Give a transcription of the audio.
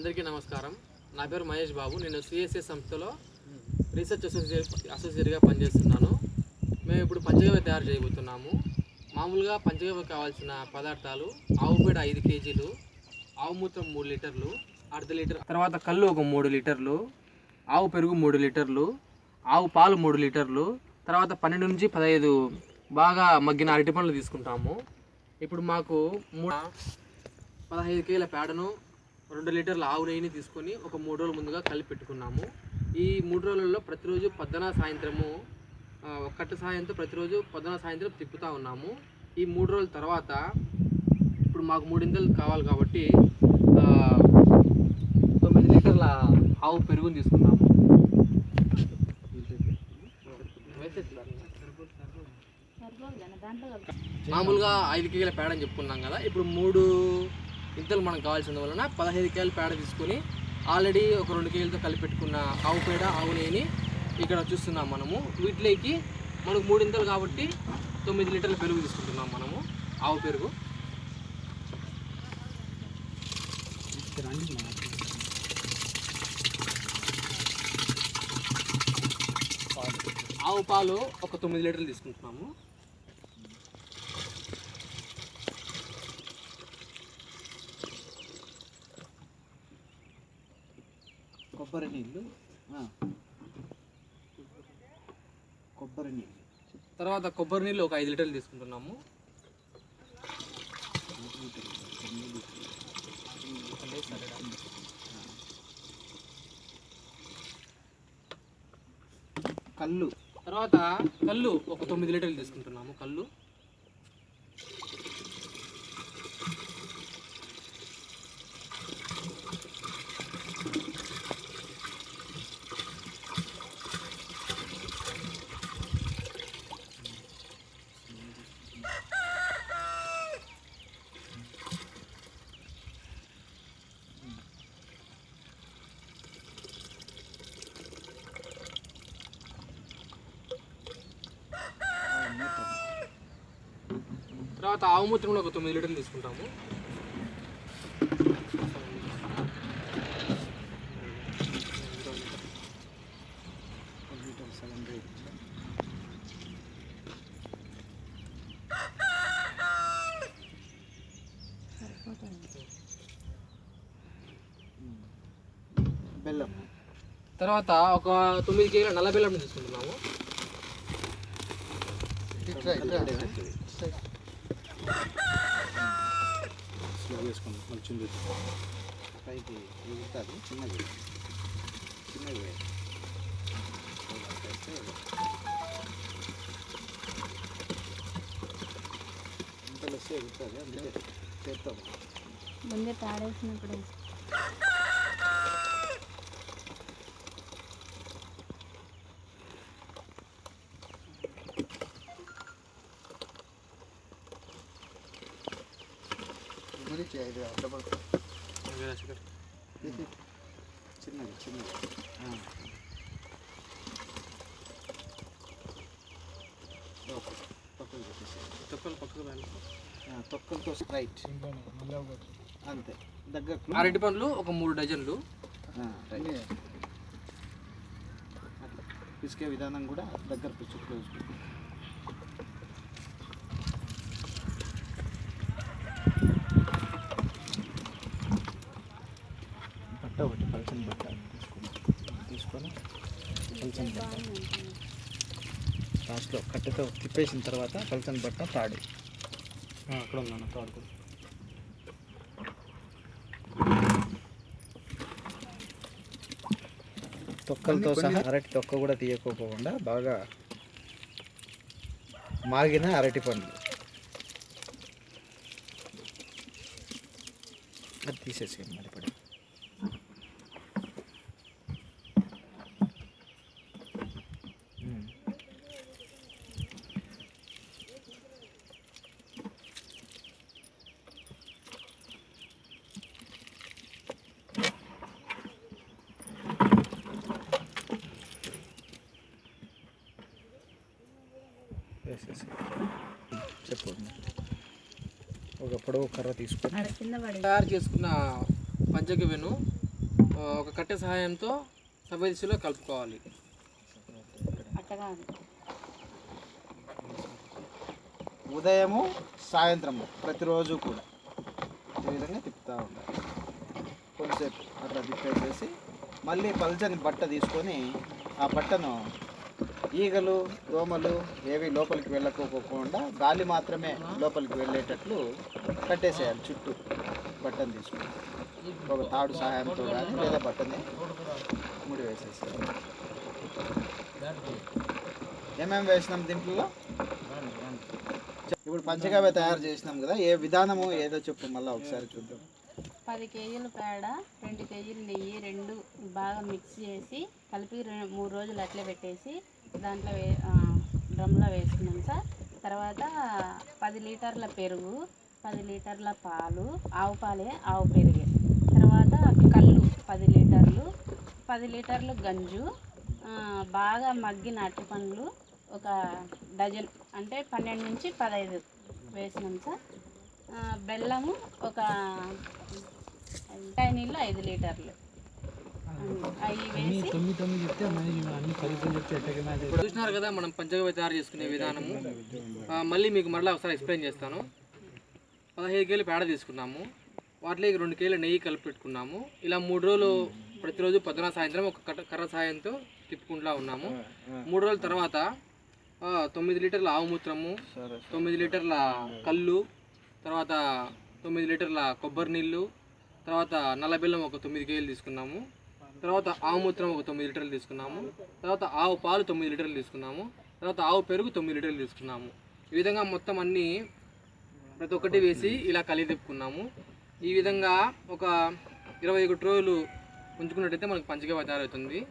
అందరికీ నమస్కారం. నా పేరు మహేష్ బాబు. నేను సిఎస్ఏ సంస్థలో రీసెర్చ్ అసోసియేట్ అసోసియేట్గా పనిచేస్తున్నాను. మేము ఇప్పుడు పంచగవ్య తయారు చేయబోతున్నాము. మామూలుగా పంచగవ్య కావాల్సిన పదార్థాలు ఆవు పేడ ఐదు కేజీలు ఆవు మూత్రం మూడు లీటర్లు అర్ధ లీటర్ తర్వాత కళ్ళు ఒక మూడు లీటర్లు ఆవు పెరుగు మూడు లీటర్లు ఆవు పాలు మూడు లీటర్లు తర్వాత పన్నెండు నుంచి పదహైదు బాగా మగ్గిన అరటి పండ్లు తీసుకుంటాము. ఇప్పుడు మాకు మూడు పదహైదు కేజీల పేడను రెండు లీటర్ల ఆవు నెయ్యిని తీసుకొని ఒక మూడు రోజుల ముందుగా కలిపి పెట్టుకున్నాము. ఈ మూడు రోజులలో ప్రతిరోజు పొద్దున సాయంత్రము ఆ, ఒక కట్ట సాయంతో ప్రతిరోజు పొద్దున సాయంత్రం తిప్పుతూ ఉన్నాము. ఈ మూడు రోజుల తర్వాత ఇప్పుడు మాకు మూడింతలు కావాలి కాబట్టి తొమ్మిది లీటర్ల ఆవు పెరుగుని తీసుకున్నాము. మామూలుగా ఐదు కేజీల పేడ అని చెప్పుకున్నాం కదా. ఇప్పుడు మూడు ఇద్దరు మనకు కావాల్సిన వలన పదహైదు కేలు పేడ తీసుకొని ఆల్రెడీ ఒక రెండు కేజీలతో కలిపి పెట్టుకున్న ఆవు పేడ ఆవు నేని ఇక్కడ చూస్తున్నాం మనము. వీటిలోకి మనకు మూడింతలు కాబట్టి తొమ్మిది లీటర్ల పెరుగు తీసుకుంటున్నాం మనము ఆవు పెరుగు. ఆవు పాలు ఒక తొమ్మిది లీటర్లు తీసుకుంటున్నాము. కొబ్బరి నీళ్ళు. కొబ్బరి నీళ్ళు. తర్వాత కొబ్బరి నీళ్ళు ఒక ఐదు లీటర్లు తీసుకుంటున్నాము. కళ్ళు. తర్వాత కళ్ళు ఒక తొమ్మిది లీటర్లు తీసుకుంటున్నాము కళ్ళు. తర్వాత ఆవు మూత్రం కూడా ఒక తొమ్మిది లీటర్లు తీసుకుంటాము. బెల్లం. తర్వాత ఒక తొమ్మిది కేజీల నల్ల బెల్లం తీసుకుంటున్నాము. స్లో వేసుకోండి కొంచెం పైకి ఎగురుతుంది చిన్నది. చిన్నది. వేయి. ఇంతలో వస్తే ఎగురుతుంది అందుకే చేస్తాము ముందే తాడేసినప్పుడు. డబల్ చిన్నది చిన్నది. తొక్కలు పక్కకు తొక్కలతో రైట్ అంతే దగ్గరకు అరటి పండ్లు ఒక మూడు డజన్లు పిసికే విధానం కూడా దగ్గర పిచ్చుకు వేసుకుంటాం బట్ట ఒకటి పలచని బట్ట తీసుకుని తీసుకొని పలచని బట్ట. లాస్ట్లో కట్టెతో తిప్పేసిన తర్వాత పలచని బట్ట తాడు. అక్కడ ఉన్నాను తాడు కూడా. తొక్కలతో సహా అరటి తొక్క కూడా తీయకోకుండా బాగా మాగిన అరటి పండ్లు అది తీసేసేయండి మరి పడి. వేసేసి చెప్పు. ఒక పొడవు కర్ర తీసుకొని తయారు చేసుకున్న పంచగవ్యను ఒక కట్టె సహాయంతో సవ్యదిశలో కలుపుకోవాలి. ఉదయము సాయంత్రము ప్రతిరోజు కూడా. ఈ విధంగా తిప్పుతూ ఉండాలి కొంచెంసేపు అట్లా తిప్పేసేసి మళ్ళీ పల్చని బట్ట తీసుకొని ఆ బట్టను ఈగలు దోమలు ఏవి లోపలికి వెళ్ళకోకుండా గాలి మాత్రమే లోపలికి వెళ్ళేటట్లు కట్టేసేయాలి చుట్టూ. బట్టన్ తీసుకుని ఒక తాడు సహాయంతో కానీ లేదా బట్టని ముడి వేసేసేయాలి. ఏమేమి వేసినాం దీంట్లో? ఇప్పుడు పంచగవ్య తయారు చేసినాం కదా ఏ విధానము ఏదో చెప్పు మళ్ళీ ఒకసారి చూద్దాం. పది కేజీల పేడ రెండు కేజీలు నెయ్యి రెండు బాగా మిక్స్ చేసి కలిపి మూడు రోజులు అట్లే పెట్టేసి దాంట్లో వే డ్రమ్లో వేసుకున్నాం సార్. తర్వాత పది లీటర్ల పెరుగు పది లీటర్ల పాలు ఆవు పాలే ఆవు పెరిగే. తర్వాత కళ్ళు పది లీటర్లు పది లీటర్లు గంజు బాగా మగ్గిన అరటి పండ్లు ఒక డజన్ అంటే పన్నెండు నుంచి పదహైదు వేసినాం సార్. బెల్లము ఒక కాయ నీళ్ళు ఐదు లీటర్లు. చూసినారు కదా మనం పంచగవ్య తయారు చేసుకునే విధానము. మళ్ళీ మీకు మరలా ఒకసారి ఎక్స్ప్లెయిన్ చేస్తాను. పదహైదు కేజీలు పేడ తీసుకున్నాము. వాటిలోకి రెండు కేజీలు నెయ్యి కలిపి పెట్టుకున్నాము. ఇలా మూడు రోజులు ప్రతిరోజు పొద్దున సాయంత్రం ఒక కర్ర సాయంతో తిప్పుకుంటా ఉన్నాము. మూడు రోజుల తర్వాత తొమ్మిది లీటర్ల ఆవు మూత్రము తొమ్మిది లీటర్ల కళ్ళు తర్వాత తొమ్మిది లీటర్ల కొబ్బరి నీళ్ళు తర్వాత నల్ల బెల్లం ఒక తొమ్మిది కేజీలు తీసుకున్నాము. తర్వాత ఆవు మూత్రం ఒక తొమ్మిది లీటర్లు తీసుకున్నాము. తర్వాత ఆవు పాలు తొమ్మిది లీటర్లు తీసుకున్నాము. తర్వాత ఆవు పెరుగు తొమ్మిది లీటర్లు తీసుకున్నాము. ఈ విధంగా మొత్తం అన్నీ ప్రతి ఒక్కటి వేసి ఇలా కలిగి తిప్పుకున్నాము. ఈ విధంగా ఒక ఇరవై ఒకటి రోజులు ఉంచుకున్నట్టయితే మనకు పంచగవ్య తయారవుతుంది.